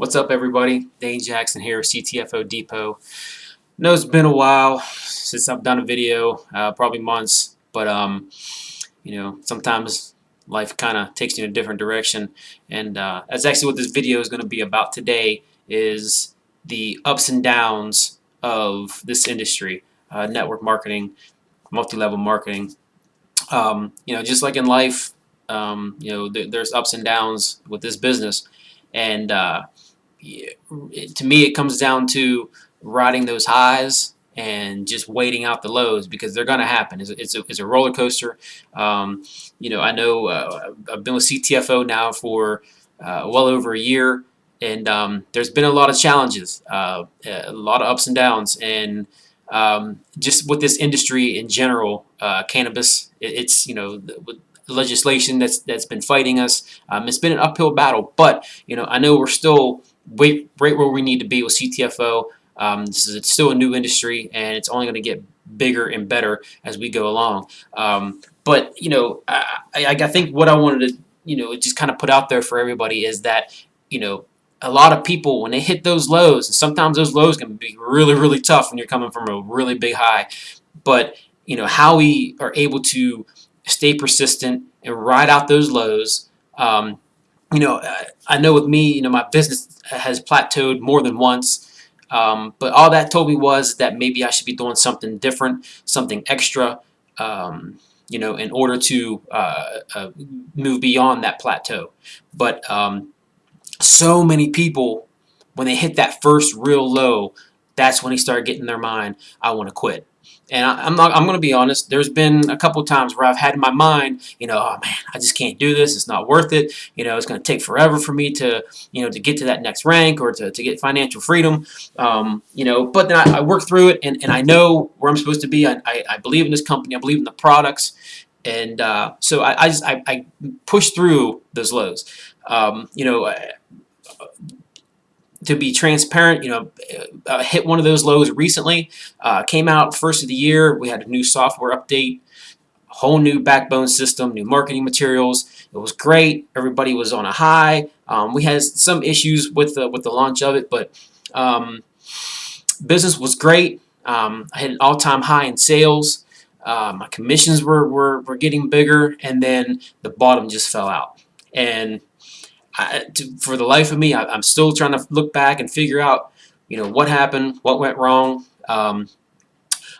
What's up everybody? Dane Jackson here, CTFO Depot. know it's been a while since I've done a video, uh, probably months, but um, you know, sometimes life kind of takes you in a different direction and uh, that's actually what this video is going to be about today is the ups and downs of this industry, uh, network marketing, multi-level marketing. Um, you know, just like in life, um, you know, th there's ups and downs with this business and uh, to me it comes down to riding those highs and just waiting out the lows because they're going to happen. It's it's, a, it's a, roller coaster. Um, you know, I know uh, I've been with CTFO now for uh, well over a year, and um, there's been a lot of challenges, uh, a lot of ups and downs, and um, just with this industry in general, uh, cannabis, it, it's you know. The, legislation that's that's been fighting us. Um, it's been an uphill battle, but you know I know we're still right, right where we need to be with CTFO. Um, this is it's still a new industry, and it's only going to get bigger and better as we go along. Um, but you know, I, I, I think what I wanted to you know just kind of put out there for everybody is that you know a lot of people when they hit those lows, and sometimes those lows can be really really tough when you're coming from a really big high. But you know how we are able to stay persistent and ride out those lows. Um, you know, I know with me, you know, my business has plateaued more than once. Um, but all that told me was that maybe I should be doing something different, something extra, um, you know, in order to uh, uh, move beyond that plateau. But um, so many people, when they hit that first real low, that's when they start getting their mind, I want to quit. And I, am not. I'm going to be honest. There's been a couple times where I've had in my mind, you know, oh man, I just can't do this. It's not worth it. You know, it's going to take forever for me to, you know, to get to that next rank or to, to get financial freedom. Um, you know, but then I, I, work through it, and, and I know where I'm supposed to be. I, I, I believe in this company. I believe in the products, and uh, so I, I just I, I push through those lows. Um, you know to be transparent, you know, uh, hit one of those lows recently. Uh, came out first of the year. We had a new software update, whole new backbone system, new marketing materials. It was great. Everybody was on a high. Um, we had some issues with the, with the launch of it, but um, business was great. Um, I hit an all-time high in sales. Uh, my commissions were, were, were getting bigger, and then the bottom just fell out. And I, to, for the life of me, I, am still trying to look back and figure out, you know, what happened, what went wrong. Um,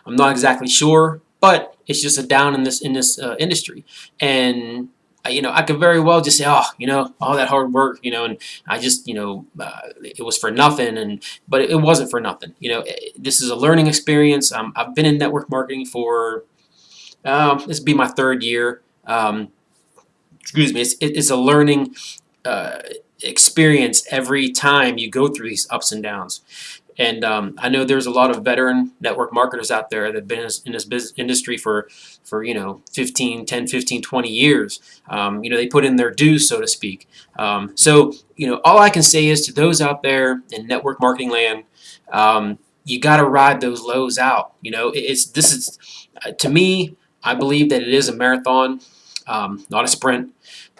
I'm not exactly sure, but it's just a down in this in this uh, industry, and uh, you know, I could very well just say, oh, you know, all that hard work, you know, and I just, you know, uh, it was for nothing, and but it wasn't for nothing. You know, this is a learning experience. Um, I've been in network marketing for um, this be my third year. Um, excuse me, it's, it's a learning uh, experience every time you go through these ups and downs. And um, I know there's a lot of veteran network marketers out there that have been in this business industry for, for you know, 15, 10, 15, 20 years. Um, you know, they put in their dues, so to speak. Um, so, you know, all I can say is to those out there in network marketing land, um, you got to ride those lows out. You know, it's this is, uh, to me, I believe that it is a marathon, um, not a sprint.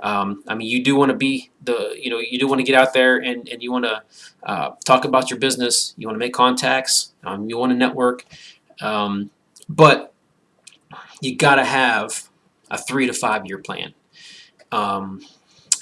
Um, I mean, you do want to be the, you know, you do want to get out there and, and you want to uh, talk about your business. You want to make contacts. Um, you want to network. Um, but you got to have a three to five year plan. Um,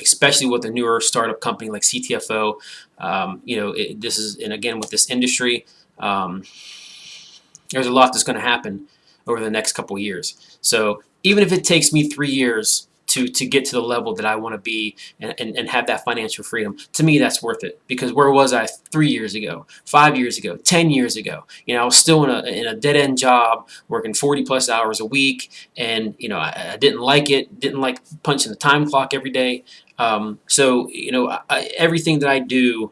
especially with a newer startup company like CTFO. Um, you know, it, this is, and again, with this industry, there's a lot that's going to happen over the next couple years. So even if it takes me three years to, to get to the level that I want to be and, and, and have that financial freedom. To me, that's worth it because where was I three years ago, five years ago, 10 years ago? You know, I was still in a, in a dead-end job working 40 plus hours a week and, you know, I, I didn't like it, didn't like punching the time clock every day. Um, so, you know, I, everything that I do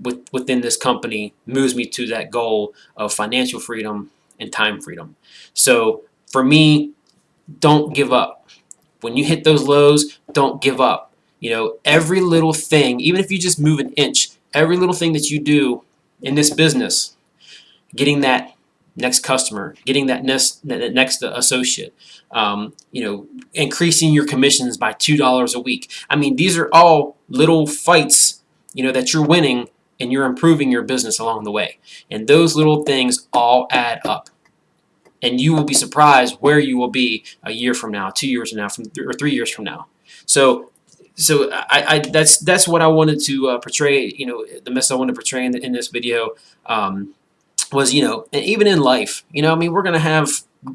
with, within this company moves me to that goal of financial freedom and time freedom. So for me, don't give up when you hit those lows, don't give up. You know, every little thing, even if you just move an inch, every little thing that you do in this business, getting that next customer, getting that next, that next associate, um, you know, increasing your commissions by $2 a week. I mean, these are all little fights you know that you're winning and you're improving your business along the way. And those little things all add up. And you will be surprised where you will be a year from now, two years from now, from th or three years from now. So, so I, I that's that's what I wanted to uh, portray. You know, the message I wanted to portray in, the, in this video um, was, you know, and even in life, you know, I mean, we're gonna have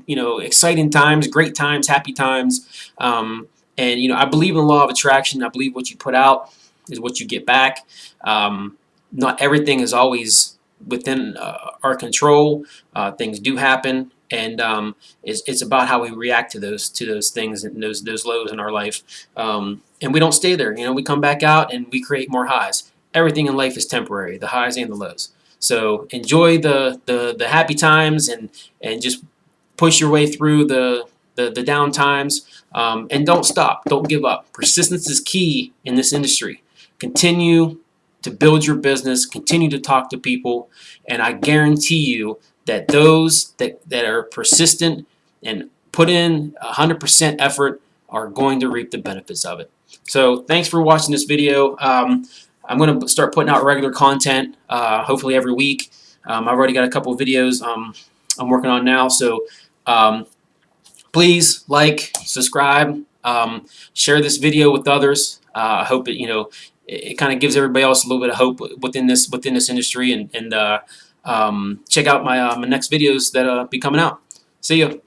you know exciting times, great times, happy times, um, and you know, I believe in the law of attraction. I believe what you put out is what you get back. Um, not everything is always within uh, our control. Uh, things do happen, and um, it's, it's about how we react to those to those things and those those lows in our life. Um, and we don't stay there. You know, we come back out and we create more highs. Everything in life is temporary, the highs and the lows. So enjoy the the, the happy times and and just push your way through the the, the down times. Um, and don't stop. Don't give up. Persistence is key in this industry. Continue to build your business, continue to talk to people, and I guarantee you that those that, that are persistent and put in 100% effort are going to reap the benefits of it. So thanks for watching this video. Um, I'm going to start putting out regular content, uh, hopefully every week. Um, I've already got a couple videos um, I'm working on now, so um, please like, subscribe, um, share this video with others. Uh, I hope it, you know, it, it kind of gives everybody else a little bit of hope within this within this industry and, and uh, um, check out my, uh, my next videos that uh, be coming out. See you.